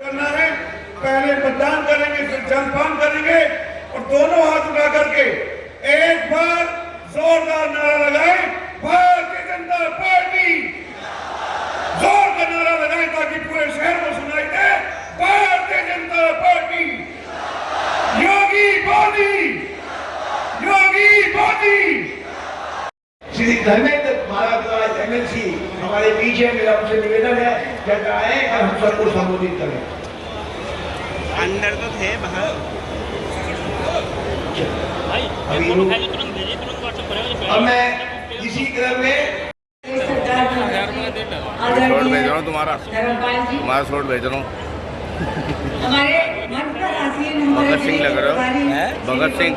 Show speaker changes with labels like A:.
A: करना है। पहले मतदान करेंगे, फिर जलपान करेंगे और दोनों हाथ उठा करके एक बार जोरदार नारा लगाए, भारतीय जनता पार्टी। ज़ोर का नारा लगाए ताकि पूरे शहर को सुनाई दे। भारतीय जनता पार्टी। योगी मोदी। योगी मोदी।
B: श्री धर्मेंद्र भारद्वाज एमएलसी हमारे बीच है मेरा उनसे निवेदन है जब आए और हम सबको संबोधित करें।
C: अंदर तो थे बाहर।
B: अब मैं इसी क्रम में
D: सरकार
E: भेज रहा हूँ तुम्हारा। शॉर्ट भेज रहा हूँ। भगत सिंह लग रहे हो? भगत सिंह?